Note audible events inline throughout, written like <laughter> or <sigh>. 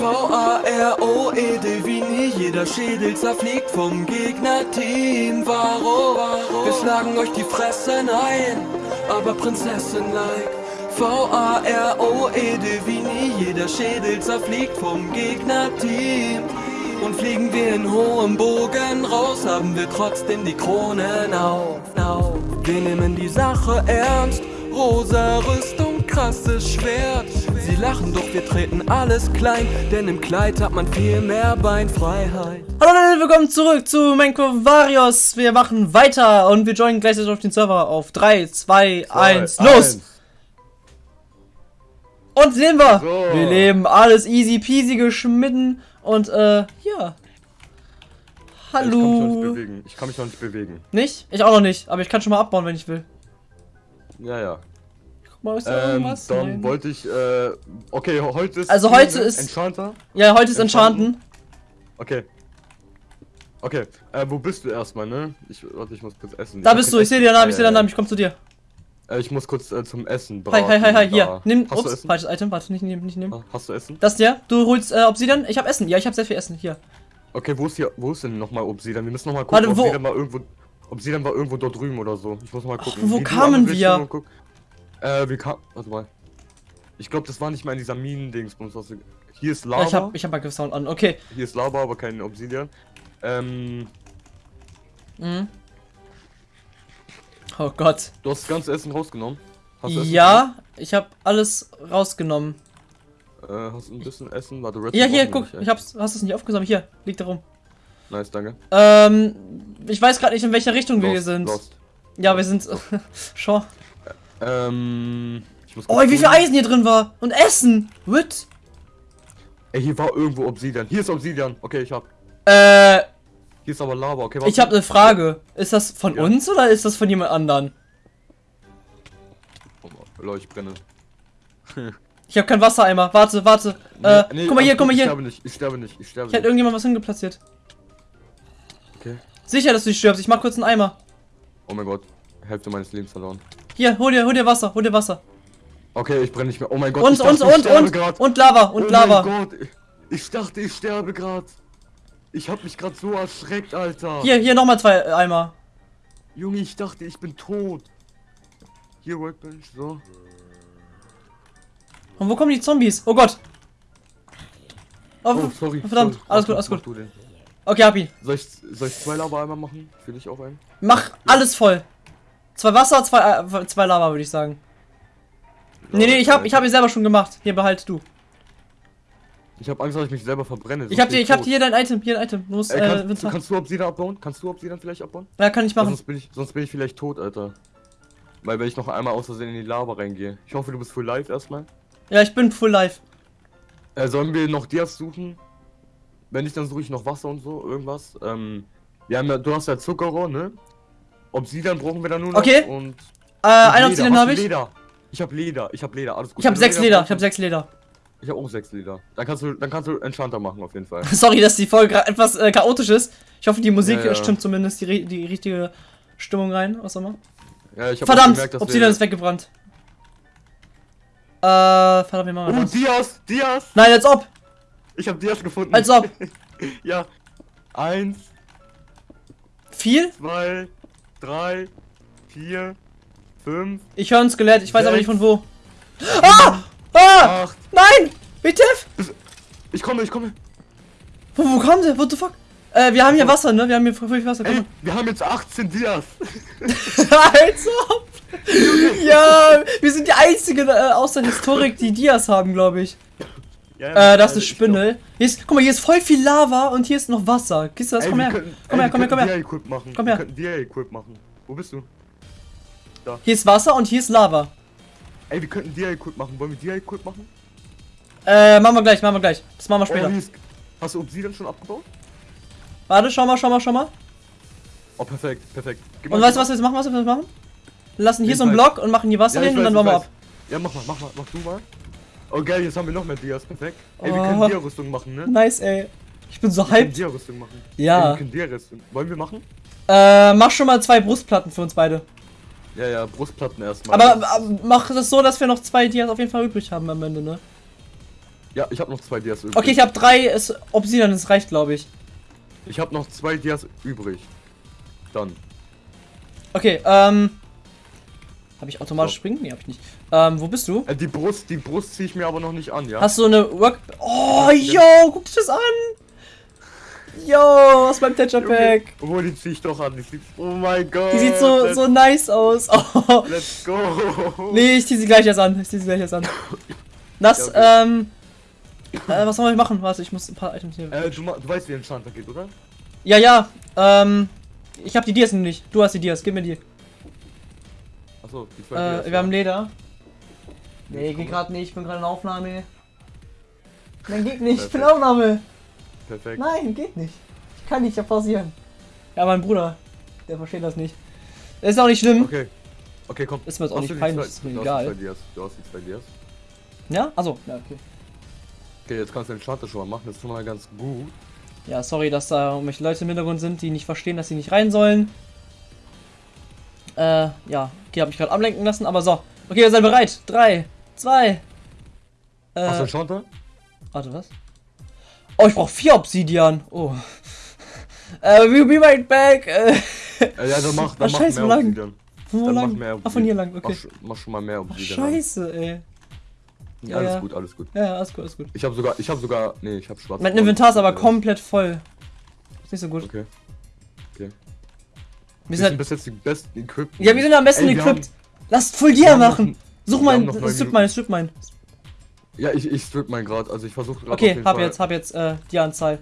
V-A-R-O-E-D wie nie. Jeder Schädel zerfliegt vom Gegnerteam. Varo, wir schlagen euch die Fressen ein. Aber Prinzessin-like V-A-R-O-E-D wie nie. Jeder Schädel zerfliegt vom Gegnerteam. Und fliegen wir in hohem Bogen raus, haben wir trotzdem die Kronen auf. Wir nehmen die Sache ernst, rosa Rüstung, krasses Schwert. Sie lachen, doch wir treten alles klein, denn im Kleid hat man viel mehr Beinfreiheit. Hallo Leute, willkommen zurück zu Menko Varios. Wir machen weiter und wir joinen gleichzeitig auf den Server auf 3, 2, 1, los! Und sehen wir, so. wir leben alles easy peasy geschmitten und äh, ja. Hallo. Ich kann mich noch nicht bewegen. Ich kann mich noch nicht bewegen. Nicht? Ich auch noch nicht, aber ich kann schon mal abbauen, wenn ich will. Ja, ja. Guck mal, ist da ähm, irgendwas? Dann Nein. wollte ich, äh, okay, heute ist... Also heute ist... Enchanter? Ja, heute ist Enchanten. Okay. Okay, äh, wo bist du erstmal, ne? Ich, warte, ich muss kurz essen. Da ich bist du, ich sehe deinen Namen, ich sehe deinen Namen, ich komm zu dir. Äh, ich muss kurz äh, zum Essen braten. Hi, hi, hi, hi, hier. Nimm, Hast ups, falsches Item, warte, nicht nehmen, nicht nehmen. Ah, hast du Essen? Das dir, du holst äh, Obsidian, ich hab Essen, ja, ich hab sehr viel Essen, hier. Okay, wo ist hier, wo ist denn nochmal Obsidian? Wir müssen nochmal gucken, warte, wo? Obsidian war irgendwo, Obsidian war irgendwo dort drüben oder so. Ich muss mal gucken. Ach, wo kamen wir? Äh, wir kamen, warte mal. Ich glaube, das war nicht mal in dieser Minen-Dingsbums. Hier ist Lava. Ja, ich hab, ich hab mal Sound an, okay. Hier ist Lava, aber kein Obsidian. Ähm. Mhm. Oh Gott. Du hast das ganze Essen rausgenommen? ja, ich habe alles rausgenommen. Äh, hast du ein bisschen Essen? Warte, Red Ja, hier, guck, nicht, ich hab's, hast es nicht aufgesammelt. Hier, liegt da rum. Nice, danke. Ähm, ich weiß gerade nicht, in welcher Richtung lost, wir sind. Lost. Ja, wir sind. <laughs> Schon. Ähm. oh, wie viel Eisen hier drin war! Und Essen! What? Ey, hier war irgendwo Obsidian. Hier ist Obsidian. Okay, ich hab. Äh. Hier ist aber Lava. Okay, was? Ich habe eine Frage. Ist das von ja. uns oder ist das von jemand anderen? Leute, ich brenne. <laughs> ich habe kein Wassereimer. Warte, warte. Nee, äh, nee, guck mal hier, guck mal hier. Ich sterbe nicht, ich sterbe nicht, ich sterbe nicht. Ich hätte irgendjemand was hingeplatziert. Okay. Sicher, dass du nicht stirbst. Ich mach kurz einen Eimer. Oh mein Gott. Hälfte meines Lebens verloren. Hier, hol dir, hol dir Wasser, hol dir Wasser. Okay, ich brenne nicht mehr. Oh mein Gott. Und, und, und, und, grad. und Lava, und oh Lava. Oh mein Gott. Ich dachte, ich sterbe gerade. Ich hab mich gerade so erschreckt, Alter. Hier, hier nochmal zwei Eimer. Junge, ich dachte, ich bin tot. Hier, Workbench, so. Und wo kommen die Zombies? Oh Gott. Oh, oh sorry. Verdammt, sorry. alles gut, alles gut. Okay, hab ihn. Soll ich, soll ich zwei Lava einmal machen? Für dich auch einen? Mach ja. alles voll. Zwei Wasser, zwei, äh, zwei Lava, würde ich sagen. Nee, nee, ich hab, ich hab ihn selber schon gemacht. Hier, behalt du. Ich hab Angst, dass ich mich selber verbrenne. Ich hab dir, ich hab hier dein Item, hier dein Item. Du musst, Ey, kannst, äh, kannst du Obsidian abbauen? Kannst du Obsidian vielleicht abbauen? Ja, kann ich machen. Sonst bin ich, sonst bin ich vielleicht tot, Alter. Weil wenn ich noch einmal aus Versehen in die Lava reingehe. Ich hoffe, du bist full live erstmal. Ja, ich bin full live. Äh, sollen wir noch Dias suchen? Wenn nicht, dann suche ich noch Wasser und so, irgendwas. Ähm, wir haben ja, du hast ja Zuckerrohr, ne? Obsidian brauchen wir dann nur noch. Okay. Und, äh, ein Obsidian habe ich. Leder. Ich habe Leder, ich habe Leder, alles gut. Ich habe sechs Leder, ich habe sechs Leder. Ich habe auch sechs Leder. Dann kannst du, dann kannst du Enchanter machen auf jeden Fall. <laughs> Sorry, dass die Folge gerade etwas äh, chaotisch ist. Ich hoffe, die Musik ja, ja. stimmt zumindest die, die richtige Stimmung rein, was auch immer. Ja, ich Verdammt, gemerkt, Obsidian ist weggebrannt. Äh, verdammt, wie machen wir oh, das? Dias, Dias! Nein, als ob! Ich hab Dias gefunden. Als ob! <laughs> ja. Eins. Vier? Zwei. Drei. Vier. Fünf. Ich höre ein Skelett, ich weiß sechs, aber nicht von wo. Ah! Ah! Acht, Nein! WTF! Ich komme, ich komme. Wo, wo kommt der? What the fuck? Äh, wir haben hier Wasser, ne? Wir haben hier viel Wasser. Ey, wir haben jetzt 18 Dias. <laughs> Als ob. <laughs> ja, wir sind die einzigen äh, aus der Historik, die Dias haben, glaube ich. Ja, äh, das ist Spindel. Hier ist, guck mal, hier ist voll viel Lava und hier ist noch Wasser. Kiste das? Ey, komm, her. Können, komm ey, her. komm her, komm her, komm her. Machen. Komm her. Wir könnten machen. Wo bist du? Da. Hier ist Wasser und hier ist Lava. Ey, wir könnten DI-Equip machen. Wollen wir DI-Equip machen? Äh, machen wir gleich, machen wir gleich. Das machen wir oh, später. Oh, Hast du Obsidian schon abgebaut? Warte, schau mal, schau mal, schau mal. Oh, perfekt, perfekt. Gib und weißt du, was wir jetzt machen, was wir jetzt machen? Wir lassen hier so einen Block und machen hier Wasser ja, hin und dann machen wir ab. Ja, mach mal, mach mal, mach du mal. Oh geil, jetzt haben wir noch mehr Dias, perfekt. Ey, wir können oh. Dia-Rüstung machen, ne? Nice, ey. Ich bin so wir hyped. Dia-Rüstung machen. Ja. Ey, wir können Dia-Rüstung. Wollen wir machen? Äh, mach schon mal zwei Brustplatten für uns beide. Ja, ja, Brustplatten erstmal. Aber, aber mach das so, dass wir noch zwei Dias auf jeden Fall übrig haben am Ende, ne? Ja, ich habe noch zwei Dias übrig. Okay, ich habe drei es, Obsidian, das reicht, glaube ich. Ich habe noch zwei Dias übrig. Dann. Okay, ähm. Habe ich automatisch so. springen? Nee, hab ich nicht. Ähm, wo bist du? Äh, die Brust, die Brust ziehe ich mir aber noch nicht an, ja? Hast du eine Work... Oh, yo, guck dich das an! Yo, was beim Tetcher Pack? Wo die zieh ich doch an? Die sieht, oh mein Gott. Die sieht so, so nice aus. Oh. <laughs> Let's go. Nee, ich zieh sie gleich erst an. Ich zieh sie gleich erst an. Das, ja, okay. ähm. Äh, was soll ich machen? Warte, ich muss ein paar Items hier. Äh, du, du weißt, wie ein Enchanter geht, oder? Ja, ja. Ähm. Ich hab die Dias nicht. Du hast die Dias. Gib mir die. Achso, die zwei äh. Wir ja. haben Leder. Nee, geht gerade nicht. Ich bin gerade in Aufnahme. Nein, geht nicht. Ich bin in Aufnahme. Perfekt. Nein, geht nicht. Ich kann nicht ja pausieren. Ja, mein Bruder. Der versteht das nicht. Das ist auch nicht schlimm. Okay. Okay, komm. Ist mir jetzt auch nicht peinlich. Ist mir egal. Du hast die zwei Dias. Ja? Achso, ja, okay. Okay, jetzt kannst du den Schalter schon mal machen, das ist schon mal ganz gut. Ja, sorry, dass da irgendwelche Leute im Hintergrund sind, die nicht verstehen, dass sie nicht rein sollen. Äh, ja. Okay, habe ich gerade ablenken lassen, aber so. Okay, wir sind bereit. Drei, zwei. Äh, Hast du einen Schalter? Warte, was? Oh, ich brauche vier Obsidian. Oh. <laughs> Äh, we'll be right back. Äh, ja, dann mach, dann mach scheiße, mehr lang. Obsidian. Wo dann lang? Mach mehr Ach, von hier lang, okay. Mach, mach schon mal mehr Obsidian. Ach, scheiße, ey. Ja, alles ja. gut, alles gut. Ja, alles gut, alles gut. Ich habe sogar, ich habe sogar, nee, ich habe schwarz. Mein Inventar ist aber komplett voll. Ist nicht so gut. Okay. Wir sind, bis jetzt die besten equipped. Ja, wir sind am besten Ey, equipped. Lasst Full Gear machen. Such mal, strip mein, strip mein. Ja, ich, ich strip mein gerade, also ich versuche gerade. Okay, hab Fall. jetzt, hab jetzt äh, die Anzahl.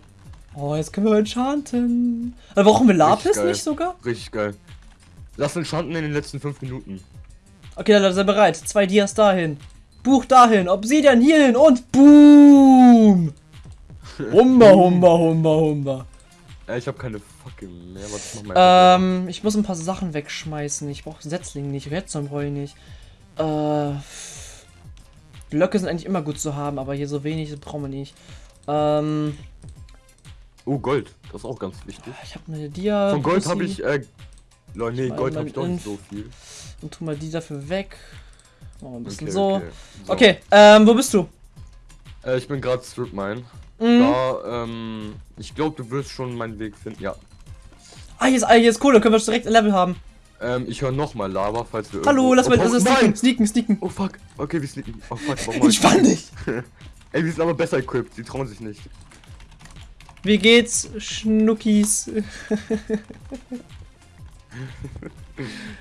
Oh, jetzt können wir enchanten. Aber brauchen wir Lapis nicht sogar? Richtig geil. Lass enchanten in den letzten 5 Minuten. Okay, dann seid bereit. Zwei Dias dahin. Buch dahin, Obsidian hierhin und boom! <laughs> Humba, humba, humba, humba. Ich habe keine fucking mehr. Was mal ähm, ich muss ein paar Sachen wegschmeißen. Ich brauche Setzling nicht, Redstone brauche ich nicht. Äh, Blöcke sind eigentlich immer gut zu haben, aber hier so wenig brauchen wir nicht. Ähm. Oh, Gold. Das ist auch ganz wichtig. Ich habe eine Dia. Von Gold habe ich, äh, nee, Gold habe ich doch nicht so viel. Und tu mal die dafür weg. Oh, ein bisschen okay, so. Okay, so. okay ähm, wo bist du? Äh, ich bin gerade Strip Mine. Mhm. Da, ähm, ich glaube, du wirst schon meinen Weg finden, ja. Ah, hier ist, ah, hier ist Kohle, können wir direkt ein Level haben. Ähm, ich höre nochmal Lava, falls wir Hallo, lass mal, oh, also sneaken, sneaken, sneaken. Oh fuck, okay, wir sneaken. Oh fuck, warum Entspann dich! <laughs> Ey, wir sind aber besser equipped, die trauen sich nicht. Wie geht's, Schnuckis? <laughs>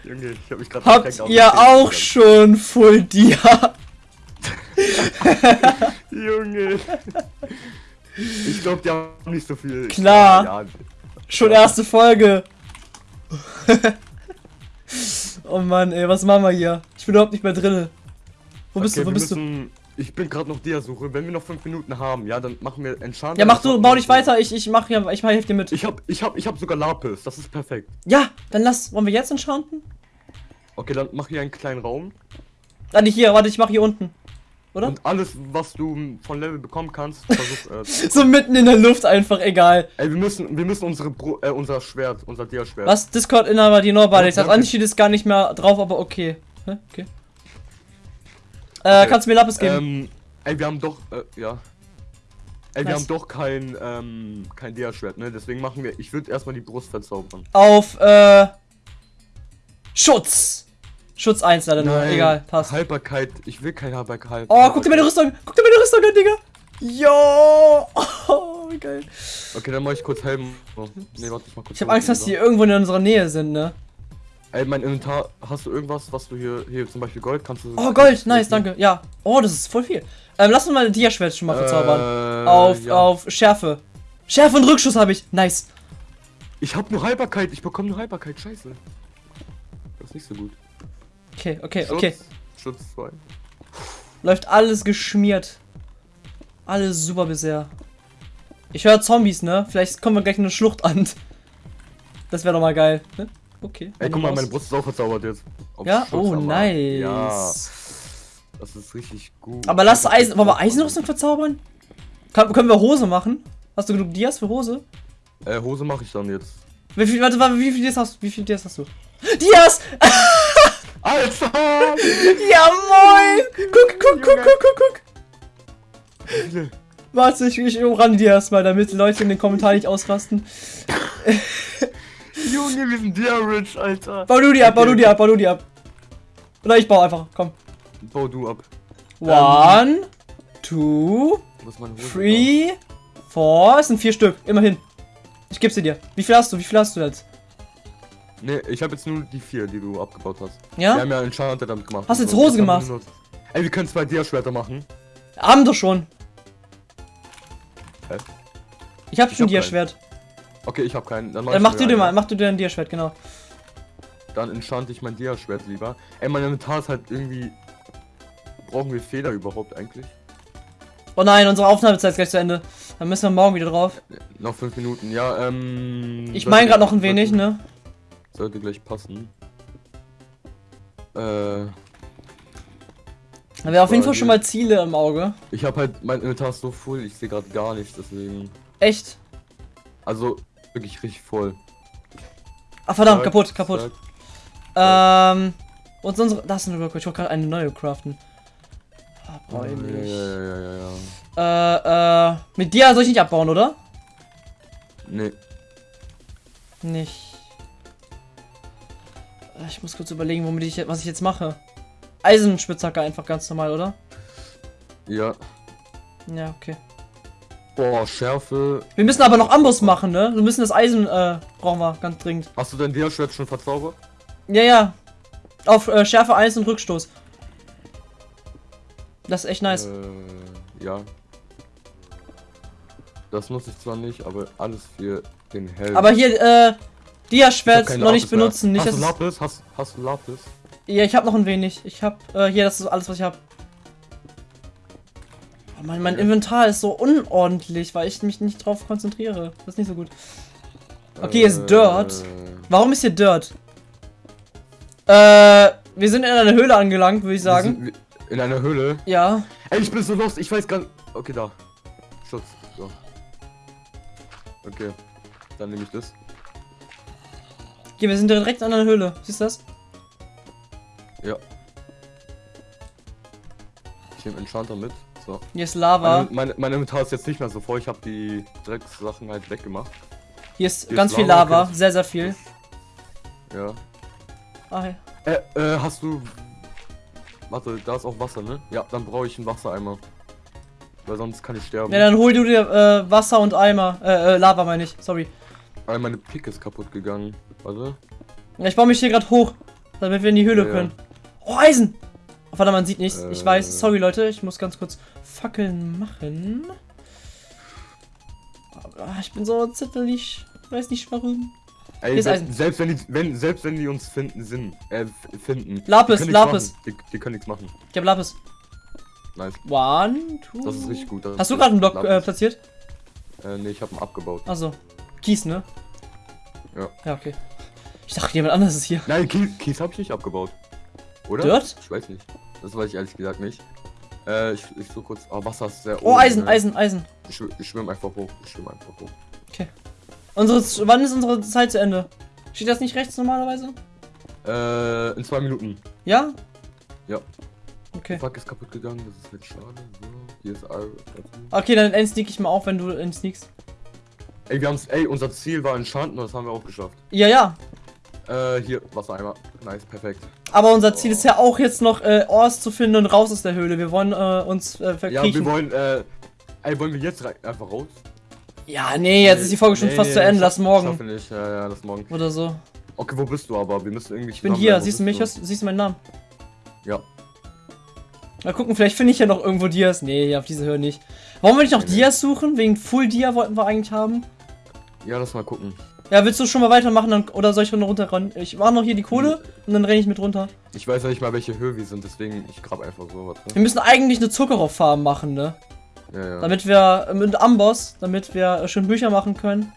Junge, ich hab mich gerade Habt ihr auch schon Full Dia? <laughs> Junge. Ich glaube, die haben nicht so viel. Klar. Ja, ja. Schon erste Folge. <laughs> oh Mann, ey, was machen wir hier? Ich bin überhaupt nicht mehr drinne. Wo bist okay, du? Wo bist müssen, du? Ich bin gerade noch der Suche. Wenn wir noch fünf Minuten haben, ja, dann machen wir Enchanter. Ja, mach du, bau dich weiter. Ich, ich mach ja, ich mach dir mit. Ich hab, ich hab, ich hab sogar Lapis. Das ist perfekt. Ja, dann lass. Wollen wir jetzt enchanten? Okay, dann mach hier einen kleinen Raum. Ah, nicht hier. Warte, ich mach hier unten. Oder? Und alles, was du von Level bekommen kannst, <laughs> versuch. Äh, so mitten in der Luft einfach, egal. Ey, wir müssen, wir müssen unsere, Bro äh, unser Schwert, unser Dia-Schwert. Was? Discord-Inhaber, die Norbale. Ich sag, Anti ist gar nicht mehr drauf, aber okay. Hä? Okay. Äh, okay. kannst du mir Lapis geben? Ähm, Ey, wir haben doch, äh, ja. Ey, wir haben doch kein, ähm, kein Dia-Schwert, ne? Deswegen machen wir, ich würde erstmal die Brust verzaubern. Auf, äh, Schutz! Schutz 1 leider nur, egal, passt. Haltbarkeit, ich will keine Haltbarkeit. Oh, guck dir meine Rüstung, guck dir meine Rüstung an, Digga! Jo! <laughs> Oh, wie geil. Okay, dann mach ich kurz Helm. Oh, nee, warte, ich mach kurz. Ich hab Angst, dass die irgendwo in unserer Nähe sind, ne? Ey, mein Inventar, hast du irgendwas, was du hier, hier zum Beispiel Gold, kannst du... Oh, Gold, nice, danke, ja. Oh, das ist voll viel. Ähm, lass uns mal Dia-Schwert schon mal verzaubern. Äh, auf, ja. auf Schärfe. Schärfe und Rückschuss habe ich, nice. Ich habe nur Haltbarkeit, ich bekomme nur Haltbarkeit, scheiße. Das ist nicht so gut. Okay, okay, Schutz, okay. Schutz 2. Läuft alles geschmiert. Alles super bisher. Ich höre Zombies, ne? Vielleicht kommen wir gleich in eine Schlucht an. Das wäre doch mal geil, ne? Okay. Ey, guck mal, meine Brust ist auch verzaubert jetzt. Auf ja? oh, nice. Ja. Das ist richtig gut. Aber lass Eisen. Wollen wir Eisenrüstung verzaubern? Kann, können wir Hose machen? Hast du genug Dias für Hose? Äh, Hose mache ich dann jetzt. Wie viel, warte, warte, wie viel Dias hast du? Wie viel Dias hast du? Dias! <laughs> Ja, moin! Guck, guck, guck, guck, guck, guck! Warte, ich, ich umrande dir erstmal, damit Leute in den Kommentaren nicht ausrasten. <laughs> Junge, wir sind dir rich, Alter. Bau du die ab, bau du die ab, bau du die ab. Oder ich baue einfach, komm. Bau du ab. One, two, Muss man three, four. Es sind vier Stück, immerhin. Ich gebe sie dir. Wie viel hast du? Wie viel hast du jetzt? Ne, ich habe jetzt nur die vier, die du abgebaut hast. Ja? Wir haben ja Enchanted damit gemacht. Hast du jetzt So, Hose das haben wir gemacht? Ey, wir können zwei Dia-Schwerter machen. Haben doch schon. Hä? Ich hab Ich schon hab dir keinen. Schwert. Okay, ich habe keinen. Dann Dann mach du dir mal, mach du dir ein Dia-Schwert, genau. Dann enchant ich mein Dia-Schwert lieber. Ey, mein Inventar ist halt irgendwie... Brauchen wir Feder überhaupt eigentlich? Oh nein, unsere Aufnahmezeit ist gleich zu Ende. Dann müssen wir morgen wieder drauf. Noch fünf Minuten, ja, ähm... Ich meine gerade noch ein wenig, ne? Sollte gleich passen. Äh, Da wäre auf jeden Fall schon mal Ziele im Auge. ich habe halt, mein Inventar ist so voll, ich sehe gerade gar nichts, deswegen... Echt? Also, wirklich richtig voll. Ah, verdammt, Zack, kaputt, kaputt. zack. Ähm. Und unsere. Das ist eine. Ich wollte gerade eine neue craften. Oh, ja, ja, ja, ja. Äh, äh. Mit dir soll ich nicht abbauen, oder? Nee, Nicht. Äh, Ich muss kurz überlegen, womit ich, was ich jetzt mache. Eisenspitzhacke einfach ganz normal, oder? ja. Ja, okay. Boah, Schärfe. Wir müssen aber noch Amboss machen, ne? Wir müssen das Eisen, äh, brauchen wir ganz dringend. Hast du dein Dia-Schwert schon verzaubert? Ja, ja. Auf äh, Schärfe 1 und Rückstoß. Das ist echt nice. Äh, ja. Das nutze ich zwar nicht, aber alles für den Helm. Aber hier, äh, Dia-Schwert noch nicht Lapis mehr. benutzen. Nicht, hast du Lapis? Hast, hast du Lapis? Ja, ich habe noch ein wenig. Ich habe äh, hier, das ist alles, was ich habe. Oh mein, mein. Inventar ist so unordentlich, weil ich mich nicht drauf konzentriere. Das ist nicht so gut. Okay, hier ist Dirt. Äh, Warum ist hier Dirt? Äh, wir sind in einer Höhle angelangt, würde ich wir sagen. sind In einer Höhle. Ja. Ey, ich bin so lost, ich weiß gar nicht. Okay, da. Schutz. So. Okay. Dann nehme ich das. Hier, wir sind direkt an einer Höhle. Siehst du das? Ja. Ich nehme Enchanter mit. So. Hier ist Lava. Mein, mein, mein Inventar ist jetzt nicht mehr so voll. Ich habe die Dreckssachen halt weggemacht. Hier ist hier ganz ist viel Lava, Lava. okay. Sehr, sehr viel. Ja. Ah, ja. Äh, äh, hast du. Warte, da ist auch Wasser, ne? Ja, dann brauche ich einen Wassereimer. Weil sonst kann ich sterben. ja, dann hol du dir äh, Wasser und Eimer. Äh, äh, Lava meine ich. Sorry. Weil meine Picke ist kaputt gegangen. Warte. Ja, ich baue mich hier gerade hoch, damit wir in die Höhle Ja, können. Oh, Eisen! Oh, verdammt, man sieht nichts. Ich Äh. weiß. Sorry, Leute. Ich muss ganz kurz Fackeln machen. Ah, Ich bin so zittelig. Ich weiß nicht warum. Ey, Hier ist Eisen. selbst wenn die, wenn, selbst wenn die uns finden, sind, äh, finden. Lapis, die Lapis. Die, die können nichts machen. Ich hab Lapis. Nice. One, two. Das ist richtig gut. Hast du gerade einen Block äh, platziert? Äh, nee, ich habe ihn abgebaut. Achso. Kies, ne? Ja. Ja, okay. Ich dachte, jemand anderes ist hier. Nein, Kies, Kies habe ich nicht abgebaut. Oder? Dirt? Ich weiß nicht. Das weiß ich ehrlich gesagt nicht. Äh, ich, ich so kurz. Oh, Wasser ist sehr Oh, oben, Eisen, ne? Eisen, Eisen. Ich, ich schwimme einfach hoch. Ich schwimme einfach hoch. Unsere, wann ist unsere Zeit zu Ende? Steht das nicht rechts normalerweise? Äh, in zwei Minuten. Ja? Ja. Okay. Fuck ist kaputt gegangen, das ist halt schade. So, hier ist Iron. Okay, dann entsneak ich mal auf, wenn du entsneakst. Ey, wir haben's. Ey, unser Ziel war Enchanten und das haben wir auch geschafft. Ja, ja. Äh, hier, Wassereimer. Nice, perfekt. Aber unser Ziel ist ja auch jetzt noch äh, Ors zu finden und raus aus der Höhle. Wir wollen äh, uns äh, Ja, verkriechen. wir wollen, äh. Ey, wollen wir jetzt rein, einfach raus? Ja, nee, jetzt ist die Folge schon Nee, fast nee, zu Ende. Lass morgen. Schaffen nicht, ja, ja, lass morgen. Oder so. Okay, wo bist du aber? Wir müssen irgendwie. Ich bin hier. Siehst du mich? Hörst- Siehst du meinen Namen? Ja. Mal gucken, vielleicht finde ich ja noch irgendwo Dias. Nee, auf diese Höhe nicht. Wollen wir nicht noch Nee, nee. Dias suchen? Wegen Full Dia wollten wir eigentlich haben. Ja, lass mal gucken. Ja, willst du schon mal weitermachen dann, oder soll ich noch runterrennen? Ich mache noch hier die Kohle und dann renne ich mit runter. Ich weiß ja nicht mal, welche Höhe wir sind, deswegen ich grab einfach so was. Wir müssen eigentlich eine Zuckerrohrfarm machen, ne? Ja, ja. Damit wir, mit Amboss, damit wir äh, schön Bücher machen können.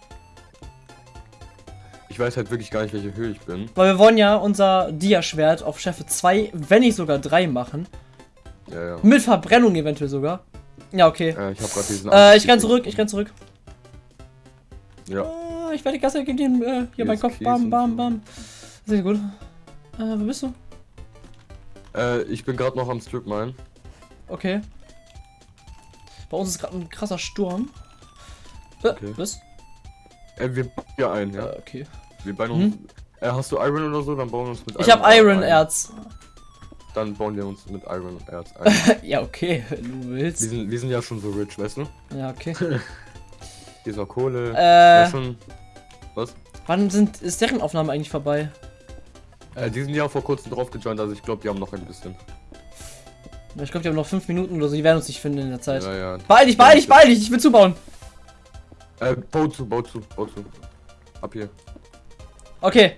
Ich weiß halt wirklich gar nicht, welche Höhe ich bin. Weil wir wollen ja unser Dia-Schwert auf Schärfe 2, wenn nicht sogar 3 machen. Ja, ja. Mit Verbrennung eventuell sogar. Ja, okay. Äh, ich hab grad diesen. Äh, ich renn zurück, ich renn zurück. Ja. Ah, ich werde die Gasse gegen den, äh, hier mein ist Kopf, Käse bam, bam, bam. Sehr gut. Äh, wo bist du? Äh, ich bin gerade noch am Strip mine. Okay. Bei uns ist gerade ein krasser Sturm. Äh, Okay. Was? Äh, wir bauen ja ein, ja. Äh, okay. Wir bauen Hm? uns. Äh, hast du Iron oder so? Dann bauen wir uns mit Ich habe Iron ein. Erz. Dann bauen wir uns mit Iron Erz ein. <laughs> ja, okay, wenn du wir, willst. sind, wir sind ja schon so rich, weißt du? Ja, okay. <laughs> Noch Kohle. Äh, schon. Was? wann sind, ist deren Aufnahme eigentlich vorbei? Äh, die sind ja vor kurzem drauf gejoint, also ich glaube, die haben noch ein bisschen. Ich glaube, die haben noch fünf Minuten oder so, die werden uns nicht finden in der Zeit. Ja, ja. Beeil dich, beeil dich, beeil dich, ich will zubauen. Äh, bau zu, bau zu, bau zu. Ab hier. Okay.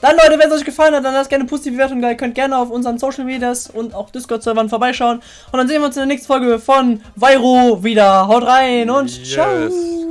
Dann Leute, wenn es euch gefallen hat, dann lasst gerne eine positive Bewertung da. Ihr könnt gerne auf unseren Social Medias und auch Discord-Servern vorbeischauen. Und dann sehen wir uns in der nächsten Folge von Vairo wieder. Haut rein und Yes. ciao.